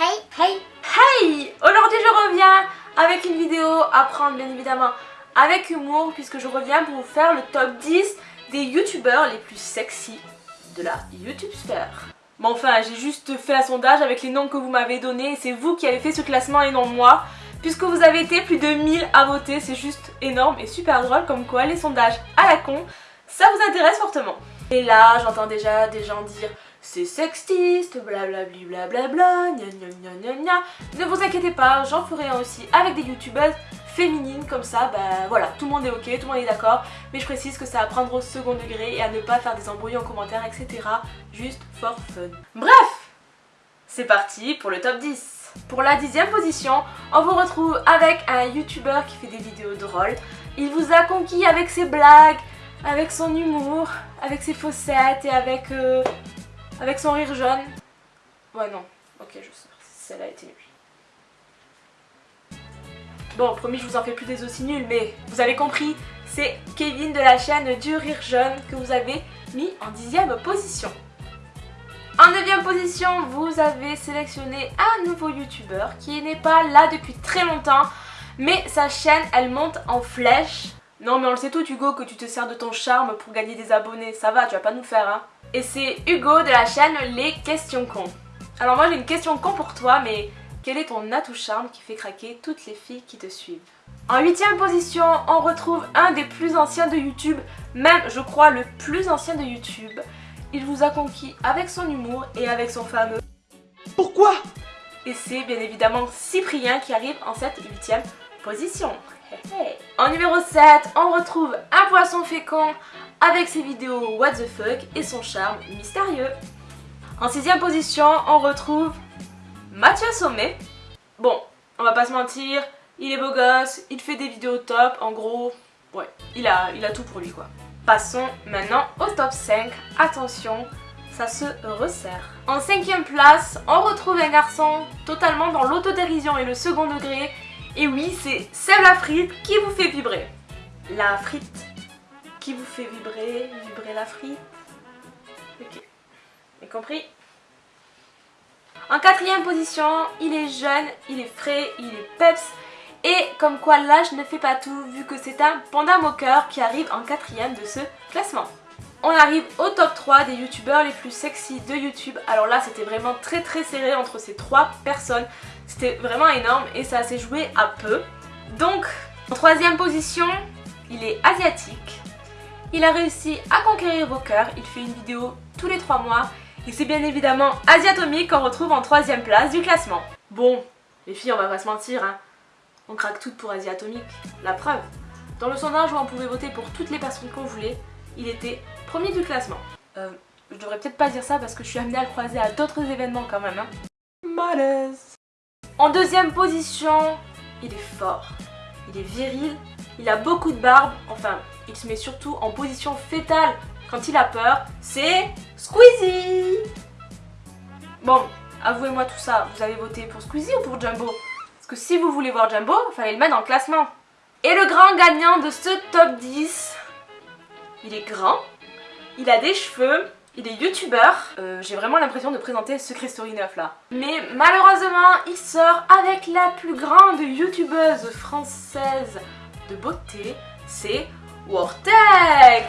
Hey Hey Hey Aujourd'hui je reviens avec une vidéo à prendre bien évidemment avec humour puisque je reviens pour vous faire le top 10 des youtubeurs les plus sexy de la YouTube sphère. Bon enfin j'ai juste fait un sondage avec les noms que vous m'avez donnés et c'est vous qui avez fait ce classement et non moi puisque vous avez été plus de 1000 à voter, c'est juste énorme et super drôle comme quoi les sondages à la con ça vous intéresse fortement. Et là j'entends déjà des gens dire c'est sexiste, blablabli blablabla, gna gna gna gna gna. Ne vous inquiétez pas, j'en ferai un aussi avec des youtubeuses féminines comme ça, bah voilà, tout le monde est ok, tout le monde est d'accord, mais je précise que ça à prendre au second degré et à ne pas faire des embrouilles en commentaire, etc. Juste for fun. Bref, c'est parti pour le top 10. Pour la dixième position, on vous retrouve avec un youtubeur qui fait des vidéos drôles. Il vous a conquis avec ses blagues, avec son humour, avec ses faussettes et avec euh, avec son rire jaune. Ouais, non. Ok, je sais. Celle-là été nulle. Bon, promis, je vous en fais plus des aussi nuls, mais vous avez compris, c'est Kevin de la chaîne du rire jaune que vous avez mis en dixième position. En neuvième position, vous avez sélectionné un nouveau youtubeur qui n'est pas là depuis très longtemps, mais sa chaîne, elle monte en flèche. Non mais on le sait tout Hugo que tu te sers de ton charme pour gagner des abonnés, ça va, tu vas pas nous faire hein. Et c'est Hugo de la chaîne Les Questions Cons. Alors moi j'ai une question con pour toi, mais quel est ton atout charme qui fait craquer toutes les filles qui te suivent? En huitième position, on retrouve un des plus anciens de YouTube, même je crois le plus ancien de YouTube. Il vous a conquis avec son humour et avec son fameux Pourquoi? Et c'est bien évidemment Cyprien qui arrive en cette huitième position. En numéro 7, on retrouve un poisson fécond avec ses vidéos what the fuck et son charme mystérieux. En sixième position, on retrouve Mathieu Sommet. Bon, on va pas se mentir, il est beau gosse, il fait des vidéos top, en gros, ouais, il a, il a tout pour lui quoi. Passons maintenant au top 5, attention, ça se resserre. En cinquième place, on retrouve un garçon totalement dans l'autodérision et le second degré, et oui, c'est Seb la frite qui vous fait vibrer. La frite qui vous fait vibrer, vibrer la frite. Ok, j'ai compris. En quatrième position, il est jeune, il est frais, il est peps. Et comme quoi l'âge ne fait pas tout, vu que c'est un panda moqueur qui arrive en quatrième de ce classement. On arrive au top 3 des youtubeurs les plus sexy de YouTube. Alors là, c'était vraiment très très serré entre ces trois personnes. C'était vraiment énorme et ça s'est joué à peu. Donc, en troisième position, il est asiatique. Il a réussi à conquérir vos cœurs. Il fait une vidéo tous les 3 mois. Et c'est bien évidemment Asiatomique qu'on retrouve en troisième place du classement. Bon, les filles, on va pas se mentir, hein. On craque toutes pour Asiatomique. La preuve. Dans le sondage où on pouvait voter pour toutes les personnes qu'on voulait, il était premier du classement. Euh, je devrais peut-être pas dire ça parce que je suis amenée à le croiser à d'autres événements quand même. Hein. Malaise. En deuxième position, il est fort. Il est viril. Il a beaucoup de barbe. Enfin, il se met surtout en position fétale quand il a peur. C'est Squeezie Bon, avouez-moi tout ça. Vous avez voté pour Squeezie ou pour Jumbo? Parce que si vous voulez voir Jumbo, il fallait le mettre dans le classement. Et le grand gagnant de ce top 10, il est grand, il a des cheveux, il est youtubeur. Euh, J'ai vraiment l'impression de présenter Secret Story 9 là. Mais malheureusement, il sort avec la plus grande youtubeuse française de beauté, c'est Wartech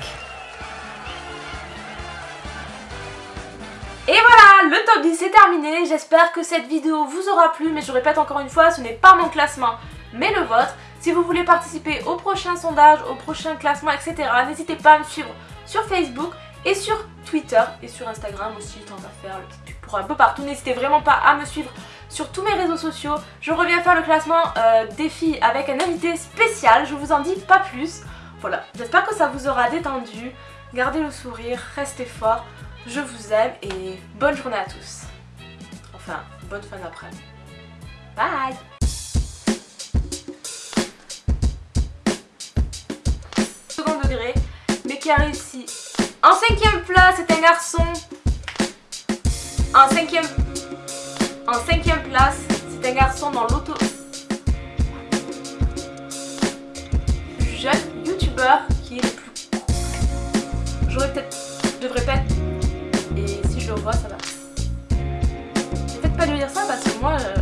Et voilà, le top 10 est terminé. J'espère que cette vidéo vous aura plu, mais je répète encore une fois, ce n'est pas mon classement, mais le vôtre. Si vous voulez participer au prochain sondage, au prochain classement, etc., n'hésitez pas à me suivre sur Facebook et sur Twitter et sur Instagram aussi, tant à faire, pour un peu partout. N'hésitez vraiment pas à me suivre sur tous mes réseaux sociaux. Je reviens faire le classement euh, des filles avec un invité spécial, je vous en dis pas plus. Voilà, j'espère que ça vous aura détendu. Gardez le sourire, restez fort. Je vous aime et bonne journée à tous. Enfin, bonne fin d'après-midi. Bye En cinquième place, c'est un garçon. En cinquième... En cinquième place, c'est un garçon dans l'auto... Jeune youtubeur qui est le plus... J'aurais peut-être... Devrais pas... Et si je le vois, ça va. Peut-être pas lui dire ça parce que moi, euh,